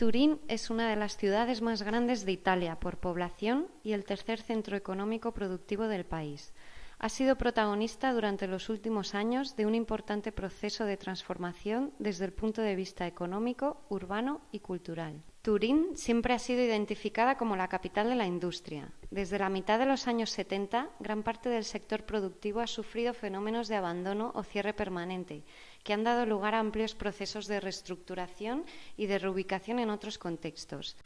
Turín es una de las ciudades más grandes de Italia por población y el tercer centro económico productivo del país. Ha sido protagonista durante los últimos años de un importante proceso de transformación desde el punto de vista económico, urbano y cultural. Turín siempre ha sido identificada como la capital de la industria. Desde la mitad de los años 70, gran parte del sector productivo ha sufrido fenómenos de abandono o cierre permanente, que han dado lugar a amplios procesos de reestructuración y de reubicación en otros contextos.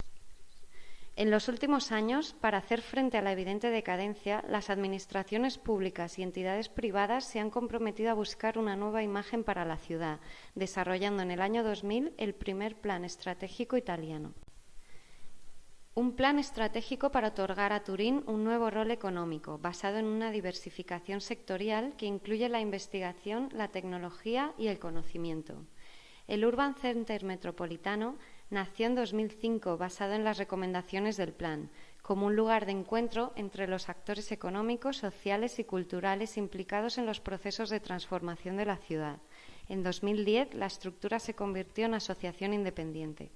En los últimos años, para hacer frente a la evidente decadencia, las administraciones públicas y entidades privadas se han comprometido a buscar una nueva imagen para la ciudad, desarrollando en el año 2000 el primer plan estratégico italiano. Un plan estratégico para otorgar a Turín un nuevo rol económico, basado en una diversificación sectorial que incluye la investigación, la tecnología y el conocimiento. El Urban Center Metropolitano nació en 2005 basado en las recomendaciones del plan, como un lugar de encuentro entre los actores económicos, sociales y culturales implicados en los procesos de transformación de la ciudad. En 2010 la estructura se convirtió en asociación independiente.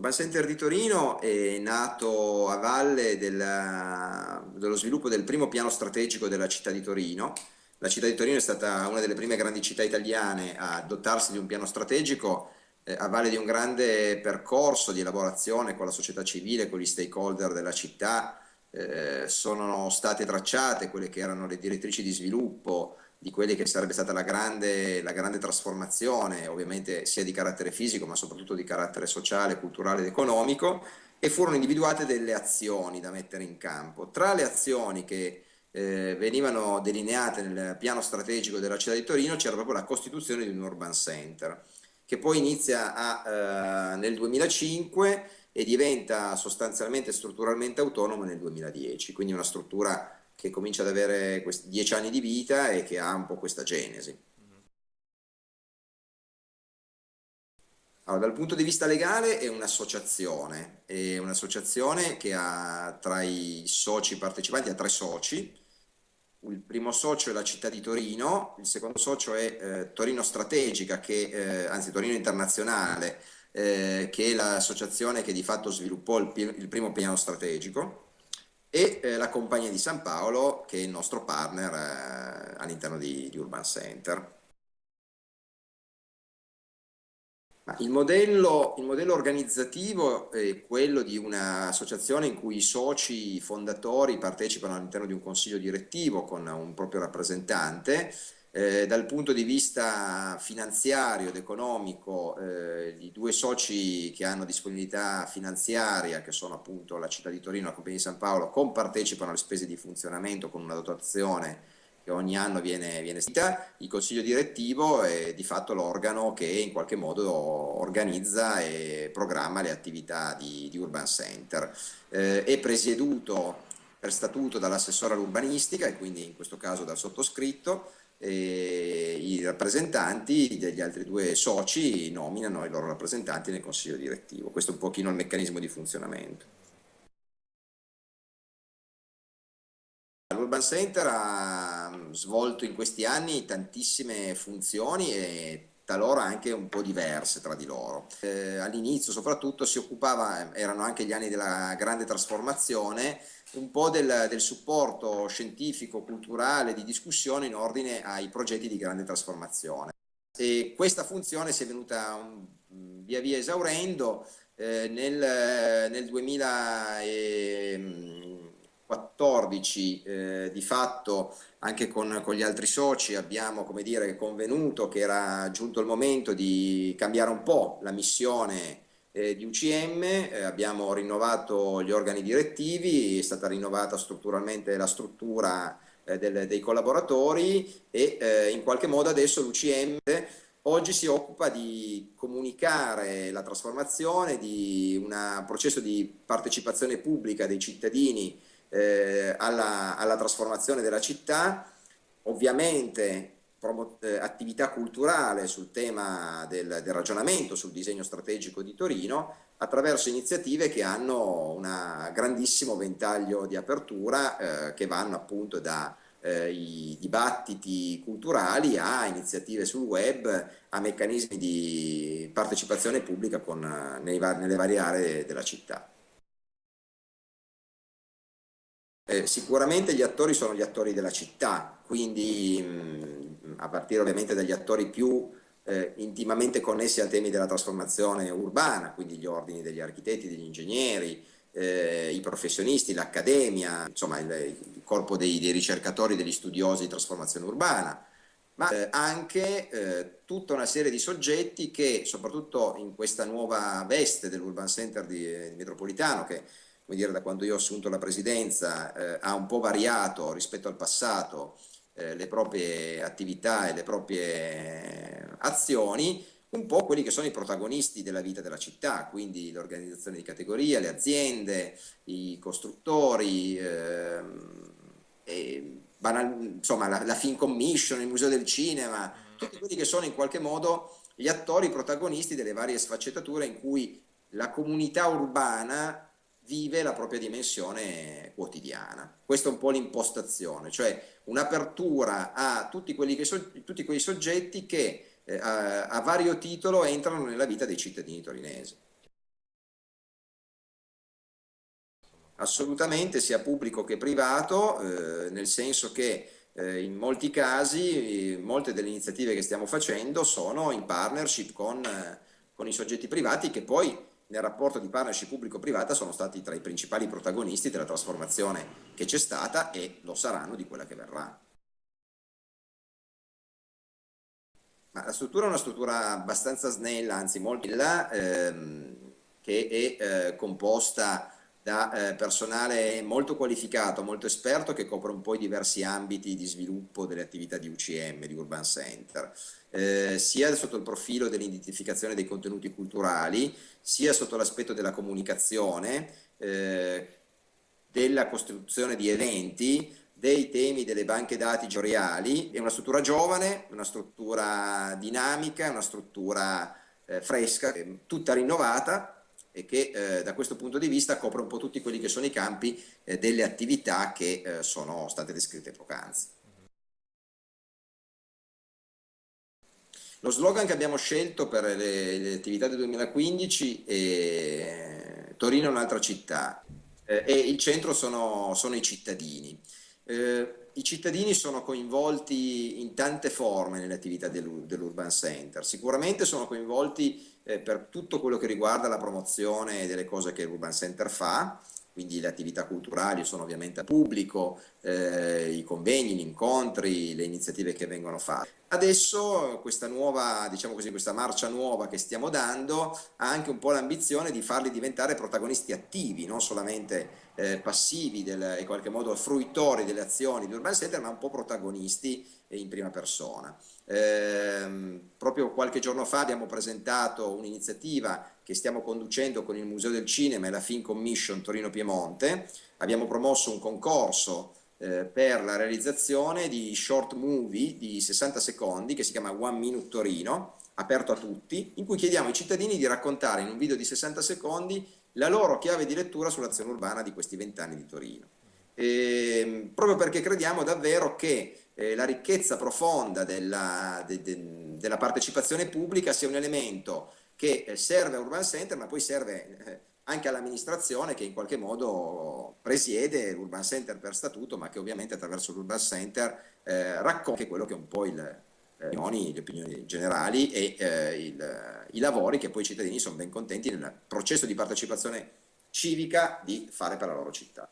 Urban Center di Torino è nato a valle della, dello sviluppo del primo piano strategico della città di Torino. La città di Torino è stata una delle prime grandi città italiane a dotarsi di un piano strategico eh, a valle di un grande percorso di elaborazione con la società civile, con gli stakeholder della città. Eh, sono state tracciate quelle che erano le direttrici di sviluppo, di quelle che sarebbe stata la grande, la grande trasformazione, ovviamente sia di carattere fisico ma soprattutto di carattere sociale, culturale ed economico e furono individuate delle azioni da mettere in campo. Tra le azioni che eh, venivano delineate nel piano strategico della città di Torino c'era proprio la costituzione di un urban center che poi inizia a, eh, nel 2005 e diventa sostanzialmente strutturalmente autonomo nel 2010, quindi una struttura che comincia ad avere questi dieci anni di vita e che ha un po' questa genesi. Allora, dal punto di vista legale è un'associazione, è un'associazione che ha tra i soci partecipanti, ha tre soci, il primo socio è la città di Torino, il secondo socio è eh, Torino Strategica, che, eh, anzi Torino Internazionale, eh, che è l'associazione che di fatto sviluppò il, il primo piano strategico, e eh, la Compagnia di San Paolo che è il nostro partner eh, all'interno di, di, Urban Center. Il modello, il modello, organizzativo è quello di un'associazione in cui i soci fondatori partecipano all'interno di un consiglio direttivo con un proprio rappresentante eh, dal punto di vista finanziario ed economico, eh, i due soci che hanno disponibilità finanziaria, che sono appunto la città di Torino e la Compagnia di San Paolo, compartecipano alle spese di funzionamento con una dotazione che ogni anno viene, viene stata. Il consiglio direttivo è di fatto l'organo che in qualche modo organizza e programma le attività di, di Urban Center. Eh, è presieduto per statuto dall'assessore all'urbanistica e quindi in questo caso dal sottoscritto i rappresentanti degli altri due soci nominano i loro rappresentanti nel consiglio direttivo. Questo è un pochino il meccanismo di funzionamento. L'Urban Center ha svolto in questi anni tantissime funzioni e talora anche un po' diverse tra di loro. Eh, All'inizio soprattutto si occupava, erano anche gli anni della grande trasformazione, un po' del, del, supporto scientifico, culturale, di discussione in ordine ai progetti di grande trasformazione. E questa funzione si è venuta un, via via esaurendo eh, nel, nel, 2014 eh, di fatto anche con, con, gli altri soci abbiamo come dire, convenuto che era giunto il momento di cambiare un po' la missione eh, di UCM, eh, abbiamo rinnovato gli organi direttivi, è stata rinnovata strutturalmente la struttura eh, del, dei collaboratori e eh, in qualche modo adesso l'UCM oggi si occupa di comunicare la trasformazione di un processo di partecipazione pubblica dei cittadini eh, alla, alla trasformazione della città, ovviamente eh, attività culturale sul tema del, del, ragionamento sul disegno strategico di Torino attraverso iniziative che hanno un grandissimo ventaglio di apertura eh, che vanno appunto da eh, dibattiti culturali a iniziative sul web, a meccanismi di partecipazione pubblica con, nei, nelle varie aree della città. Eh, sicuramente gli attori sono gli attori della città, quindi mh, a partire ovviamente dagli attori più eh, intimamente connessi ai temi della trasformazione urbana, quindi gli ordini degli architetti, degli ingegneri, eh, i professionisti, l'accademia, insomma il, il corpo dei, dei, ricercatori, degli studiosi di trasformazione urbana, ma eh, anche eh, tutta una serie di soggetti che soprattutto in questa nuova veste dell'Urban Center di, di Metropolitano, che dire, da quando io ho assunto la presidenza eh, ha un po' variato rispetto al passato eh, le proprie attività e le proprie azioni, un po' quelli che sono i protagonisti della vita della città, quindi l'organizzazione di categoria, le aziende, i costruttori, ehm, banal, insomma la, la Film Commission, il Museo del Cinema, tutti quelli che sono in qualche modo gli attori protagonisti delle varie sfaccettature in cui la comunità urbana vive la propria dimensione quotidiana. Questa è un po' l'impostazione, cioè un'apertura a tutti, so, tutti quei soggetti che eh, a, a vario titolo entrano nella vita dei cittadini torinesi. Assolutamente, sia pubblico che privato, eh, nel senso che eh, in molti casi molte delle iniziative che stiamo facendo sono in partnership con, eh, con i soggetti privati che poi nel rapporto di partnership pubblico-privata sono stati tra i principali protagonisti della trasformazione che c'è stata e lo saranno di quella che verrà. Ma la struttura è una struttura abbastanza snella, anzi molto bella, ehm, che è eh, composta da eh, personale molto qualificato, molto esperto, che copre un po' i diversi ambiti di sviluppo delle attività di UCM, di Urban Center, eh, sia sotto il profilo dell'identificazione dei contenuti culturali, sia sotto l'aspetto della comunicazione, eh, della costruzione di eventi, dei temi delle banche dati georiali, è una struttura giovane, una struttura dinamica, una struttura eh, fresca, tutta rinnovata e che eh, da questo punto di vista copre un po' tutti quelli che sono i campi eh, delle attività che eh, sono state descritte poc'anzi. Lo slogan che abbiamo scelto per le, le attività del 2015 è Torino è un'altra città eh, e il centro sono, sono i cittadini. Eh, I cittadini sono coinvolti in tante forme nelle attività dell'Urban Center, sicuramente sono coinvolti eh, per tutto quello che riguarda la promozione delle cose che l'Urban Center fa, quindi le attività culturali sono ovviamente a pubblico, eh, i convegni, gli incontri, le iniziative che vengono fatte. Adesso questa nuova, diciamo così, questa marcia nuova che stiamo dando ha anche un po' l'ambizione di farli diventare protagonisti attivi, non solamente eh, passivi del, in qualche modo fruitori delle azioni di Urban Center, ma un po' protagonisti in prima persona. Eh, proprio qualche giorno fa abbiamo presentato un'iniziativa che stiamo conducendo con il Museo del Cinema e la Film Commission Torino Piemonte, abbiamo promosso un concorso eh, per la realizzazione di short movie di 60 secondi che si chiama One Minute Torino, aperto a tutti, in cui chiediamo ai cittadini di raccontare in un video di 60 secondi la loro chiave di lettura sull'azione urbana di questi vent'anni di Torino. E, ehm, proprio perché crediamo davvero che eh, la ricchezza profonda della, de, de, della, partecipazione pubblica sia un elemento che eh, serve a Urban Center ma poi serve eh, anche all'amministrazione che in qualche modo presiede l'Urban Center per statuto, ma che ovviamente attraverso l'Urban Center eh, racconta quello che è un po' il, eh, opinioni, le opinioni generali e eh, il, i lavori che poi i cittadini sono ben contenti nel processo di partecipazione civica di fare per la loro città.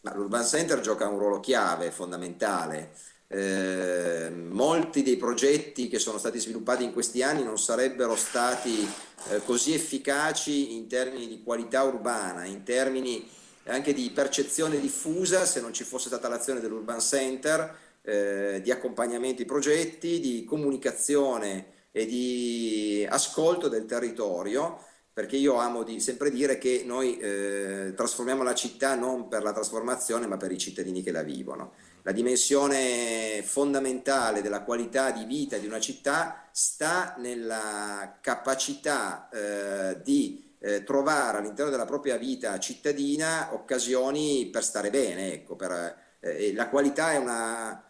L'Urban Center gioca un ruolo chiave, fondamentale, eh, molti dei progetti che sono stati sviluppati in questi anni non sarebbero stati eh, così efficaci in termini di qualità urbana, in termini anche di percezione diffusa se non ci fosse stata l'azione dell'Urban Center, eh, di accompagnamento ai progetti, di comunicazione e di ascolto del territorio perché io amo di sempre dire che noi eh, trasformiamo la città non per la trasformazione ma per i cittadini che la vivono. La dimensione fondamentale della qualità di vita di una città sta nella capacità eh, di eh, trovare all'interno della propria vita cittadina occasioni per stare bene, ecco, per, eh, la qualità è una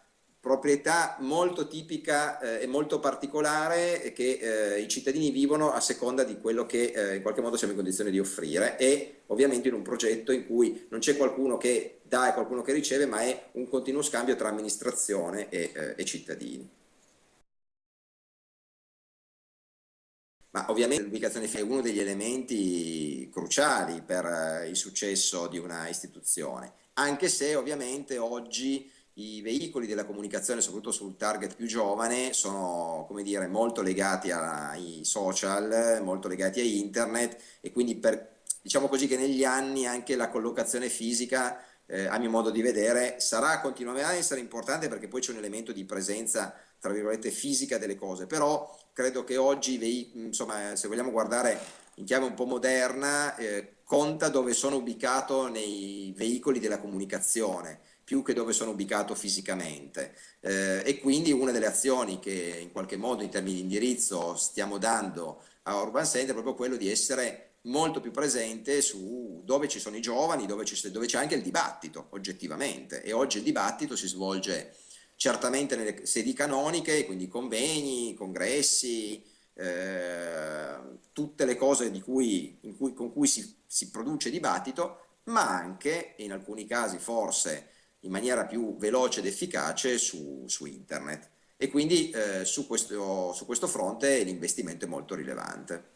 proprietà molto tipica eh, e molto particolare che eh, i cittadini vivono a seconda di quello che eh, in qualche modo siamo in condizione di offrire e ovviamente in un progetto in cui non c'è qualcuno che dà e qualcuno che riceve ma è un continuo scambio tra amministrazione e, eh, e cittadini. Ma ovviamente l'ubicazione è uno degli elementi cruciali per eh, il successo di una istituzione, anche se ovviamente oggi i veicoli della comunicazione, soprattutto sul target più giovane, sono dire, molto legati ai social, molto legati a internet e quindi per, diciamo così che negli anni anche la collocazione fisica, eh, a mio modo di vedere, sarà continuerà a essere importante perché poi c'è un elemento di presenza, tra virgolette, fisica delle cose, però credo che oggi, insomma, se vogliamo guardare in chiave un po' moderna, eh, conta dove sono ubicato nei veicoli della comunicazione più che dove sono ubicato fisicamente. Eh, e quindi una delle azioni che in qualche modo in termini di indirizzo stiamo dando a Urban Center è proprio quello di essere molto più presente su dove ci sono i giovani, dove c'è anche il dibattito oggettivamente. E oggi il dibattito si svolge certamente nelle sedi canoniche, quindi convegni, congressi, eh, tutte le cose cui, cui, con cui si, si produce dibattito, ma anche in alcuni casi forse in maniera più veloce ed efficace su, su internet e quindi eh, su, questo, su questo fronte l'investimento è molto rilevante.